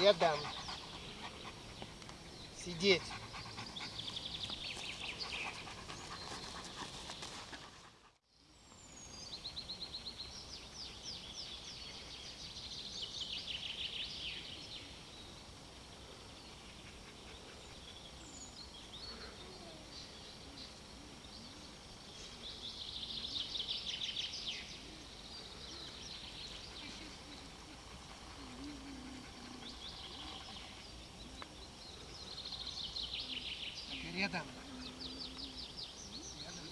Рядом. Сидеть. Рядом. Рядом.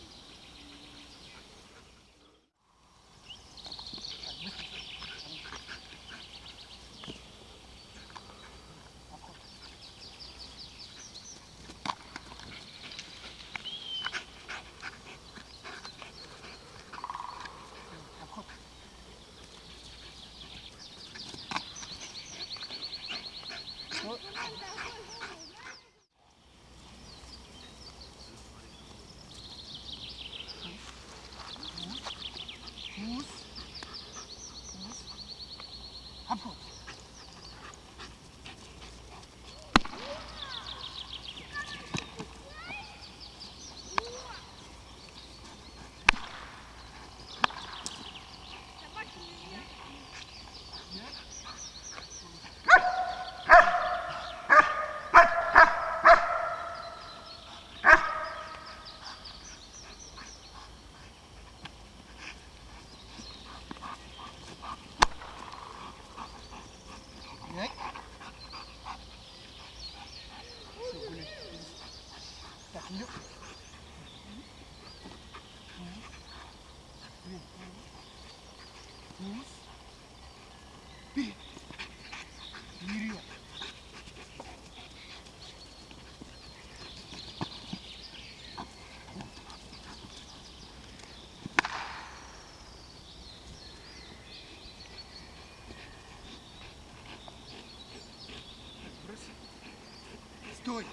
Стой.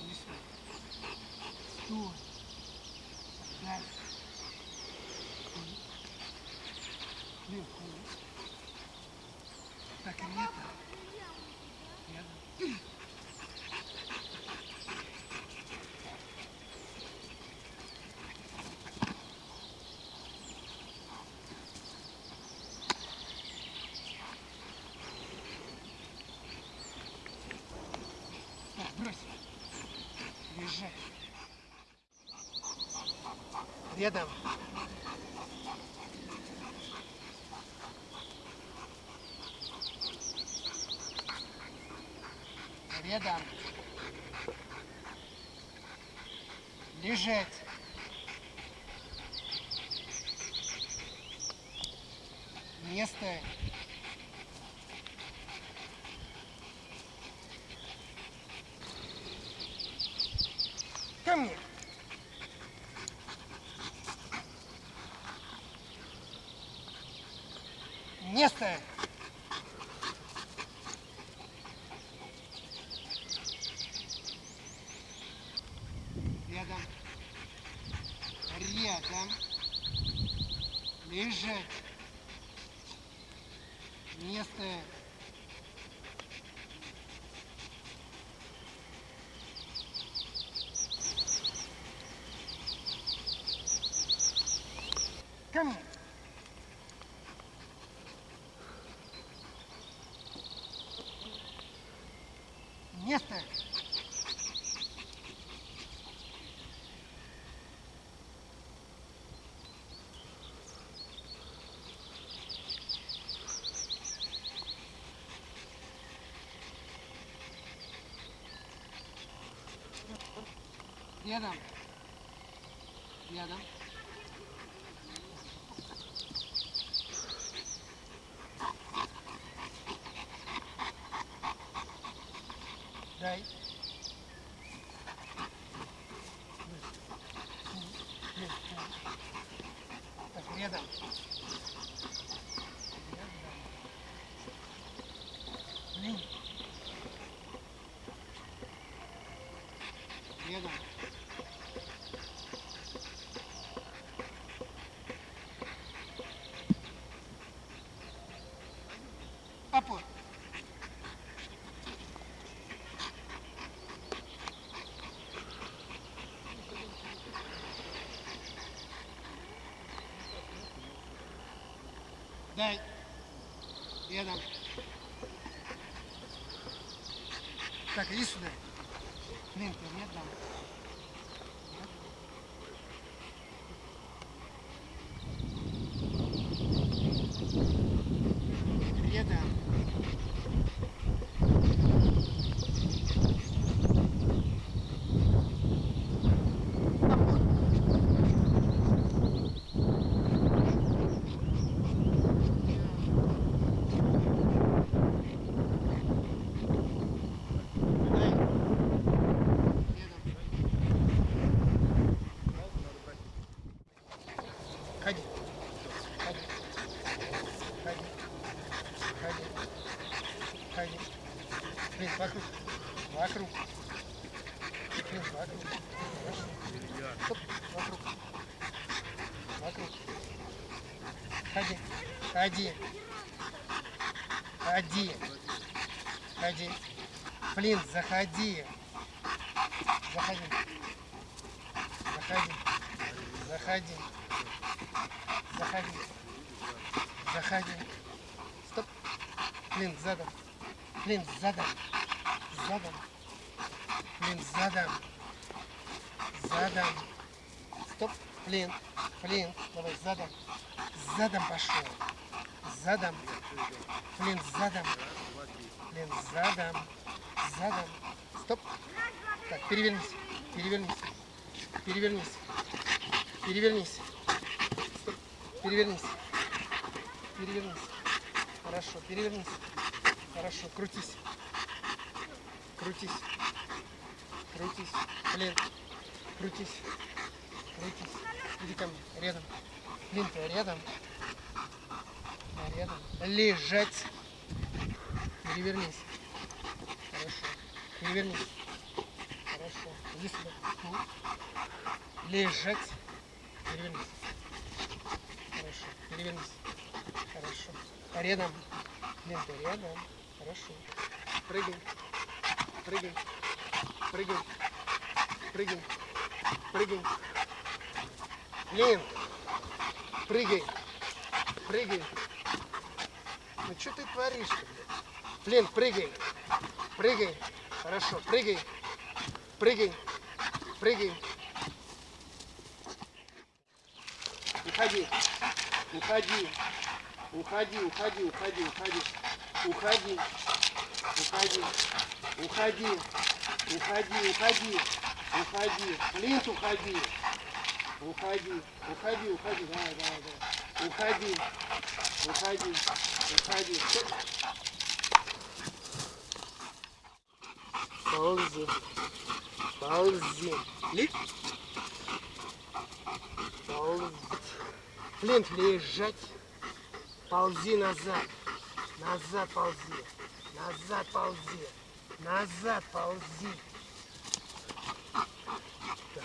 Не стой. Стой. Дальше. Вниз. Так, рядом. Рядом. Так, брось. Лежать. Рядом. Рядом. Лежать. Место. Ко мне. Место. Рядом. Рядом. Лежать. Место. Ко мне. Место. Рядом. Рядом. Дай. Так, рядом. Рядом. Рядом. Опор. Дай. Рядом. Так, иди сюда. Блин, ты рядом. Рядом. Дай. Рядом. Ходи. Ходи. Ходи. Ходи. Ходи. Блин, вокруг. Вокруг. Блин, вокруг. Хорошо. Стоп. Вокруг. Вокруг. Ходи. Ходи. Ходи. Ходи. Блин, заходи. Заходи. Заходи. Заходи. Заходи. Заходи. Стоп. Блин, задом. Блин, задом. Задом. Блин, задом. Задом. Стоп. Блин. Блин. Давай задом. Задом пошел. Задом. Блин, задом. Блин, задом. Задом. Стоп. Так, перевернись. Перевернись. Перевернись. Перевернись. Стоп. Перевернись. Перевернись. Хорошо, перевернись. Хорошо, крутись. Крутись. Крутись. Блин. Крутись. Крутись. Иди ко мне. Рядом. Блин, ты рядом. Рядом. Лежать. Перевернись. Хорошо. Перевернись. Хорошо. Иди сюда. Лежать. Перевернись. Хорошо. Перевернись. Хорошо. Рядом. Блин, ты рядом. Хорошо. Прыгай. Прыгай. Прыгай. Прыгай. Прыгай. Блин. Прыгай. Прыгай. Ну что ты творишь-то, блин? Прыгай. Прыгай. Хорошо, прыгай. Прыгай. Прыгай. Уходи. Уходи. Уходи, уходи, уходи, уходи. Уходи. Уходи. Уходи. Уходи, уходи. Уходи. Плинт, уходи. Уходи. Уходи, уходи. Давай, давай, давай. Уходи. Уходи. Уходи. Ползи. Ползи. Ли. Ползи. Плинт, лежать. Ползи назад. Назад ползи. Назад ползи. Назад ползи. Так.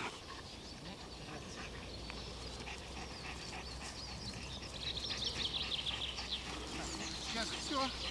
Сейчас все.